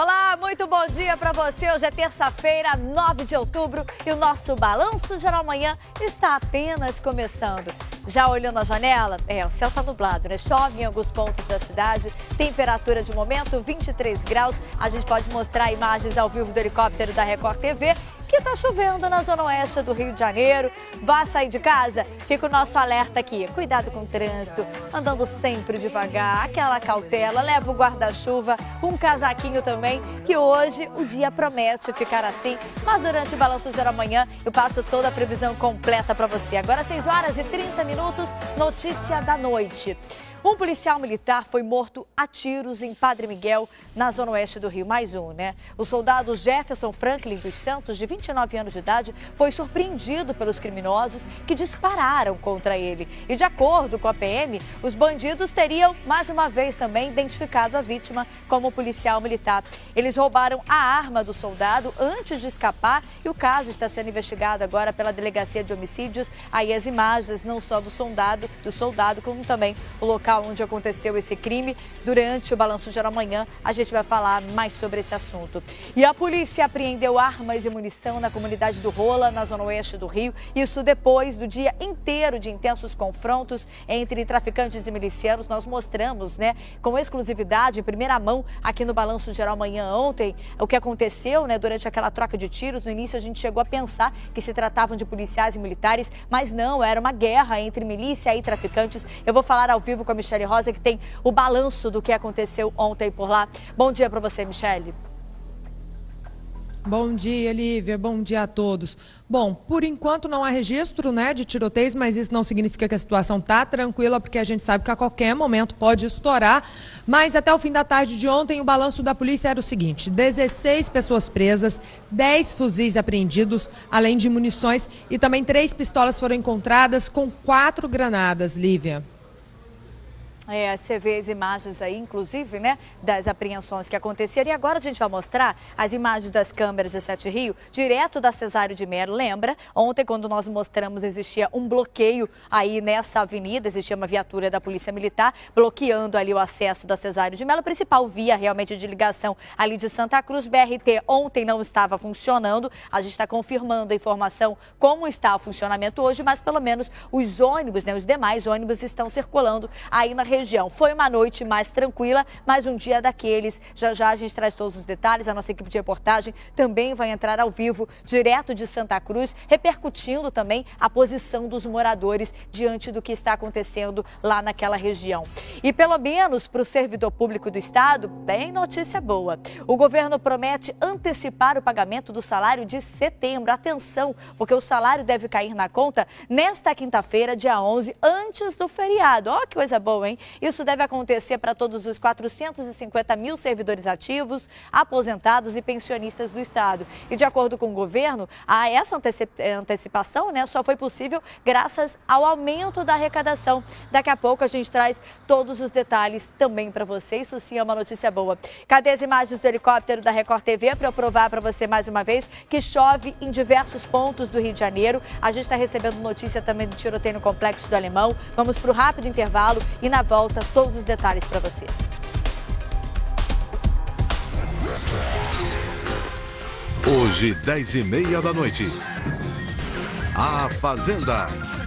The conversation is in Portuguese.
Olá, muito bom dia para você. Hoje é terça-feira, 9 de outubro e o nosso Balanço Geral Manhã está apenas começando. Já olhou na janela? É, o céu está nublado, né? Chove em alguns pontos da cidade. Temperatura de momento 23 graus. A gente pode mostrar imagens ao vivo do helicóptero da Record TV que está chovendo na zona oeste do Rio de Janeiro. Vá sair de casa? Fica o nosso alerta aqui. Cuidado com o trânsito, andando sempre devagar, aquela cautela, leva o guarda-chuva, um casaquinho também, que hoje o dia promete ficar assim. Mas durante o Balanço Geral Amanhã eu passo toda a previsão completa para você. Agora 6 horas e 30 minutos, notícia da noite. Um policial militar foi morto a tiros em Padre Miguel, na zona oeste do Rio. Mais um, né? O soldado Jefferson Franklin dos Santos, de 29 anos de idade, foi surpreendido pelos criminosos que dispararam contra ele. E de acordo com a PM, os bandidos teriam, mais uma vez também, identificado a vítima como policial militar. Eles roubaram a arma do soldado antes de escapar e o caso está sendo investigado agora pela Delegacia de Homicídios. Aí as imagens, não só do soldado, do soldado, como também o local local onde aconteceu esse crime. Durante o Balanço Geral Amanhã, a gente vai falar mais sobre esse assunto. E a polícia apreendeu armas e munição na comunidade do Rola, na zona oeste do Rio. Isso depois do dia inteiro de intensos confrontos entre traficantes e milicianos. Nós mostramos, né, com exclusividade, em primeira mão, aqui no Balanço Geral Amanhã ontem, o que aconteceu, né, durante aquela troca de tiros. No início, a gente chegou a pensar que se tratavam de policiais e militares, mas não, era uma guerra entre milícia e traficantes. Eu vou falar ao vivo com a Michele Rosa, que tem o balanço do que aconteceu ontem por lá. Bom dia para você, Michele. Bom dia, Lívia. Bom dia a todos. Bom, por enquanto não há registro né, de tiroteios, mas isso não significa que a situação está tranquila, porque a gente sabe que a qualquer momento pode estourar. Mas até o fim da tarde de ontem, o balanço da polícia era o seguinte: 16 pessoas presas, 10 fuzis apreendidos, além de munições, e também três pistolas foram encontradas com quatro granadas, Lívia. É, você vê as imagens aí, inclusive, né, das apreensões que aconteceram. E agora a gente vai mostrar as imagens das câmeras de Sete Rio, direto da Cesário de Melo. Lembra? Ontem, quando nós mostramos, existia um bloqueio aí nessa avenida, existia uma viatura da Polícia Militar bloqueando ali o acesso da Cesário de Melo, principal via realmente de ligação ali de Santa Cruz. BRT ontem não estava funcionando. A gente está confirmando a informação como está o funcionamento hoje, mas pelo menos os ônibus, né, os demais ônibus estão circulando aí na região região. Foi uma noite mais tranquila, mas um dia daqueles. Já já a gente traz todos os detalhes. A nossa equipe de reportagem também vai entrar ao vivo, direto de Santa Cruz, repercutindo também a posição dos moradores diante do que está acontecendo lá naquela região. E pelo menos para o servidor público do Estado, bem notícia boa. O governo promete antecipar o pagamento do salário de setembro. Atenção, porque o salário deve cair na conta nesta quinta-feira, dia 11, antes do feriado. Ó, oh, que coisa boa, hein? Isso deve acontecer para todos os 450 mil servidores ativos, aposentados e pensionistas do Estado. E de acordo com o governo, a essa antecipação né, só foi possível graças ao aumento da arrecadação. Daqui a pouco a gente traz todos os detalhes também para você. Isso sim é uma notícia boa. Cadê as imagens do helicóptero da Record TV para eu provar para você mais uma vez que chove em diversos pontos do Rio de Janeiro. A gente está recebendo notícia também do tiroteio no Complexo do Alemão. Vamos para o rápido intervalo e na volta volta todos os detalhes para você. Hoje, 10 e meia da noite. A Fazenda.